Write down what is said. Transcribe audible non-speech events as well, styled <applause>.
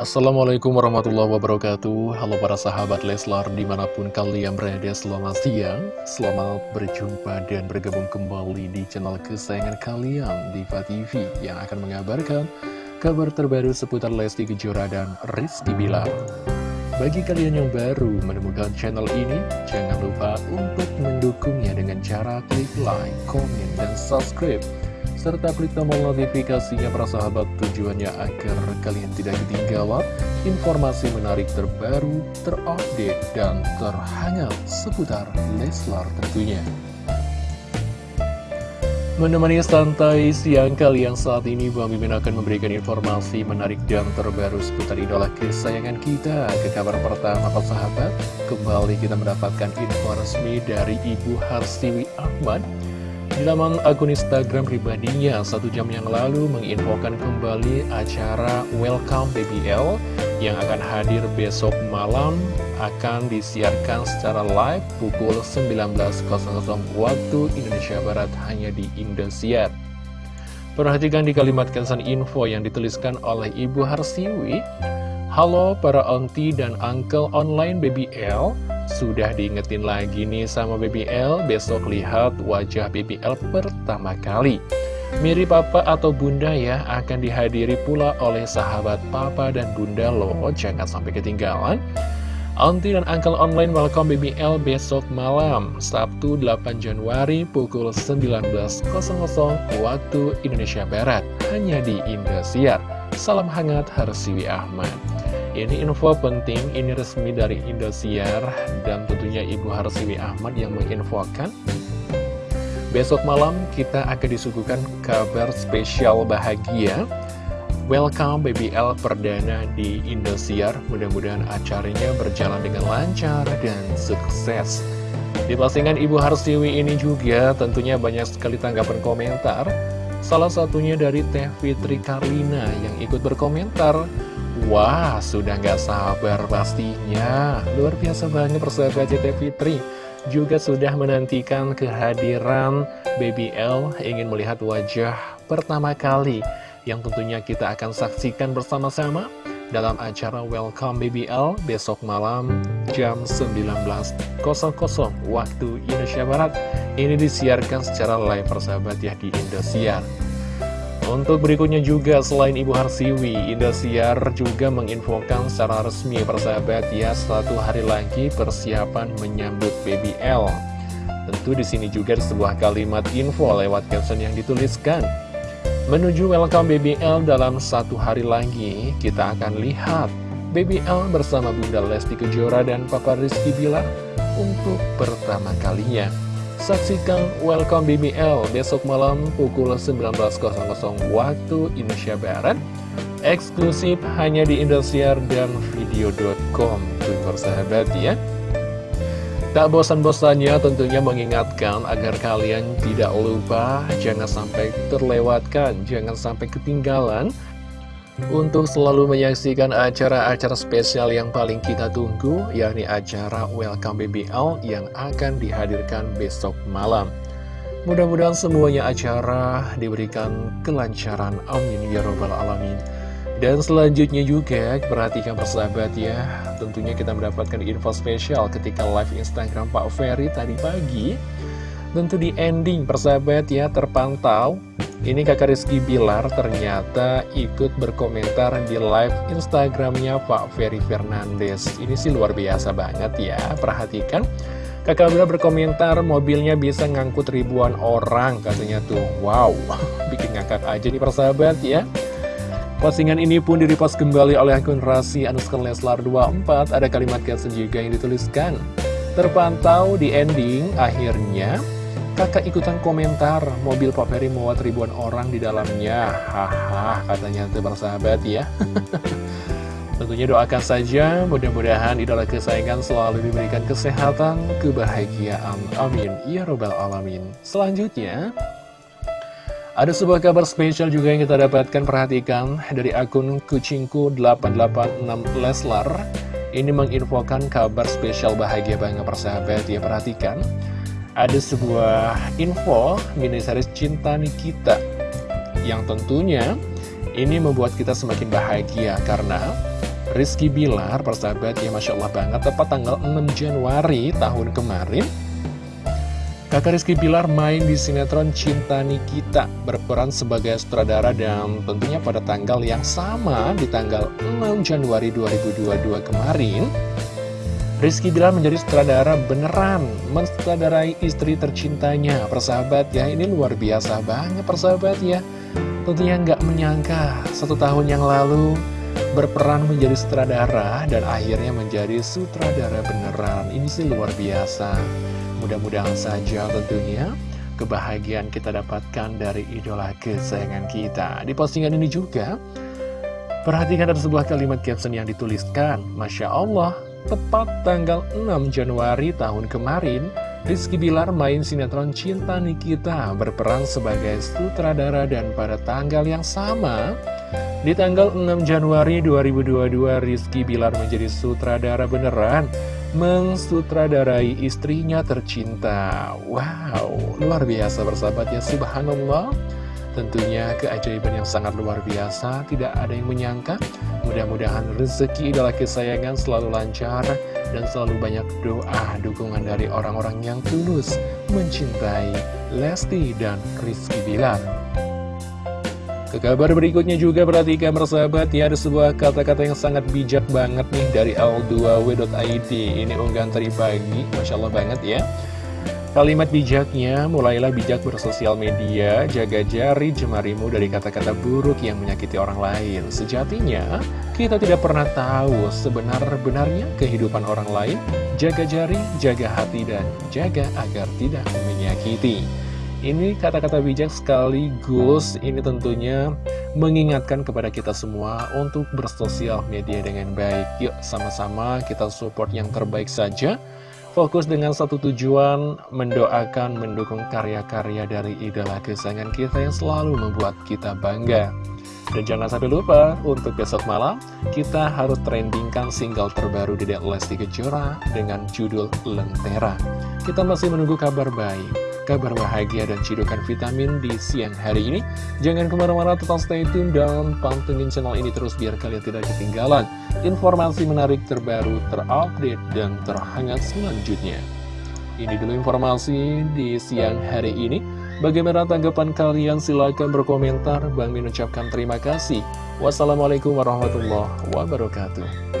Assalamualaikum warahmatullahi wabarakatuh. Halo para sahabat Leslar di mana pun kalian berada selamat siang. Selamat berjumpa dan bergabung kembali di channel kesayangan kalian Diva TV Yang akan mengabarkan kabar terbaru seputar Lesti Kejora dan Rizky Bilar. Bagi kalian yang baru menemukan channel ini Jangan lupa untuk mendukungnya dengan cara klik like, komen, dan subscribe serta klik tombol notifikasinya para sahabat tujuannya agar kalian tidak ketinggalan informasi menarik terbaru, terupdate, dan terhangat seputar Leslar tentunya. Menemani santai siang kalian saat ini, Bang Mimin akan memberikan informasi menarik dan terbaru seputar idola kesayangan kita. Ke kabar pertama, Pak Sahabat, kembali kita mendapatkan info resmi dari Ibu Harsiwi Ahmad laman akun Instagram pribadinya, satu jam yang lalu menginfokan kembali acara Welcome BBL yang akan hadir besok malam akan disiarkan secara live pukul 19.00 waktu Indonesia Barat hanya di Indosiar. Perhatikan di kalimat kesan info yang dituliskan oleh Ibu Harsiwi. Halo para auntie dan uncle online BBL, sudah diingetin lagi nih sama BBL, besok lihat wajah BBL pertama kali. Mirip papa atau bunda ya, akan dihadiri pula oleh sahabat papa dan bunda loh, jangan sampai ketinggalan. Auntie dan Uncle Online welcome BBL besok malam, Sabtu 8 Januari pukul 19.00 waktu Indonesia Barat, hanya di Indosiar. Salam hangat Harsiwi Ahmad. Ini info penting, ini resmi dari Indosiar dan tentunya Ibu Harsiwi Ahmad yang menginfokan. Besok malam kita akan disuguhkan kabar spesial bahagia. Welcome BBL perdana di Indosiar. Mudah-mudahan acaranya berjalan dengan lancar dan sukses. Di postingan Ibu Harsiwi ini juga tentunya banyak sekali tanggapan komentar. Salah satunya dari Teh Fitri Karlina yang ikut berkomentar. Wah, sudah nggak sabar pastinya. Luar biasa banget persahabat JT Fitri. Juga sudah menantikan kehadiran BBL ingin melihat wajah pertama kali yang tentunya kita akan saksikan bersama-sama dalam acara Welcome BBL besok malam jam 19.00 waktu Indonesia Barat. Ini disiarkan secara live persahabat ya di Indosiar. Untuk berikutnya juga, selain Ibu Harsiwi, Indosiar juga menginfokan secara resmi persahabat ya satu hari lagi persiapan menyambut BBL. Tentu di sini juga ada sebuah kalimat info lewat caption yang dituliskan. Menuju welcome BBL dalam satu hari lagi, kita akan lihat BBL bersama Bunda Lesti Kejora dan Papa Rizky Bilar untuk pertama kalinya. Saksikan Welcome BBL besok malam pukul 19.00 waktu Indonesia Barat. Eksklusif hanya di Indosiar dan video.com Tuh persahabat ya. Tak bosan-bosannya tentunya mengingatkan agar kalian tidak lupa Jangan sampai terlewatkan, jangan sampai ketinggalan untuk selalu menyaksikan acara-acara spesial yang paling kita tunggu, yakni acara Welcome BBL yang akan dihadirkan besok malam. Mudah-mudahan semuanya acara diberikan kelancaran, amin ya robbal alamin. Dan selanjutnya juga, perhatikan persahabat ya, tentunya kita mendapatkan info spesial ketika live Instagram Pak Ferry tadi pagi. Tentu di ending persahabat ya, terpantau ini kakak Rizky Bilar ternyata ikut berkomentar di live Instagramnya Pak Ferry Fernandes. Ini sih luar biasa banget ya, perhatikan. Kakak Bilar berkomentar mobilnya bisa ngangkut ribuan orang katanya tuh. Wow, <laughs> bikin ngakak aja nih persahabat ya. Postingan ini pun direpost kembali oleh akun Rasi Anuskar Leslar 24. Ada kalimat caption juga yang dituliskan. Terpantau di ending, akhirnya Kakak ikutan komentar, mobil Pak Ferry muat ribuan orang di dalamnya. Haha, katanya itu sahabat ya. <laughs> Tentunya doakan saja, mudah-mudahan idola kesayangan selalu diberikan kesehatan, kebahagiaan. Amin. Ya Robbal Alamin. Selanjutnya, ada sebuah kabar spesial juga yang kita dapatkan, perhatikan, dari akun Kucingku886 Leslar. Ini menginfokan kabar spesial bahagia banget persahabat ya, perhatikan ada sebuah info miniseries Cinta Nikita yang tentunya ini membuat kita semakin bahagia karena Rizky Bilar, persahabat ya Masya Allah banget, tepat tanggal 6 Januari tahun kemarin. Kakak Rizky Bilar main di sinetron Cinta Nikita, berperan sebagai sutradara dan tentunya pada tanggal yang sama di tanggal 6 Januari 2022 kemarin. Rizky Bilar menjadi sutradara beneran, mensutradarai istri tercintanya, persahabat ya, ini luar biasa banget persahabat ya. Tentunya nggak menyangka, satu tahun yang lalu berperan menjadi sutradara dan akhirnya menjadi sutradara beneran. Ini sih luar biasa. Mudah-mudahan saja tentunya kebahagiaan kita dapatkan dari idola kesayangan kita. Di postingan ini juga, perhatikan ada sebuah kalimat caption yang dituliskan. Masya Allah, tepat tanggal 6 Januari tahun kemarin, Rizky Bilar main sinetron Cinta Nikita berperan sebagai sutradara dan pada tanggal yang sama di tanggal 6 Januari 2022 Rizky Bilar menjadi sutradara beneran mensutradarai istrinya tercinta. Wow, luar biasa bersahabat ya Subhanallah Tentunya keajaiban yang sangat luar biasa Tidak ada yang menyangka. Mudah-mudahan rezeki idola kesayangan selalu lancar dan selalu banyak doa dukungan dari orang-orang yang tulus mencintai Lesti dan Rizky Bilar. Ke kabar berikutnya juga perhatikan bersahabat ya ada sebuah kata-kata yang sangat bijak banget nih dari L2W.id Ini unggahan tadi pagi, Masya Allah banget ya Kalimat bijaknya, mulailah bijak bersosial media, jaga jari jemarimu dari kata-kata buruk yang menyakiti orang lain. Sejatinya, kita tidak pernah tahu sebenar-benarnya kehidupan orang lain. Jaga jari, jaga hati, dan jaga agar tidak menyakiti. Ini kata-kata bijak sekaligus ini tentunya mengingatkan kepada kita semua untuk bersosial media dengan baik. Yuk sama-sama kita support yang terbaik saja Fokus dengan satu tujuan, mendoakan, mendukung karya-karya dari idola kesayangan kita yang selalu membuat kita bangga. Dan jangan sampai lupa, untuk besok malam, kita harus trendingkan single terbaru di Lesti Kejora dengan judul Lentera. Kita masih menunggu kabar baik kabar bahagia dan cidukan vitamin di siang hari ini. Jangan ke mana-mana, tetap stay tune dan pantengin channel ini terus biar kalian tidak ketinggalan informasi menarik terbaru, terupdate, dan terhangat selanjutnya. Ini dulu informasi di siang hari ini. Bagaimana tanggapan kalian? Silahkan berkomentar. Bang Min ucapkan terima kasih. Wassalamualaikum warahmatullahi wabarakatuh.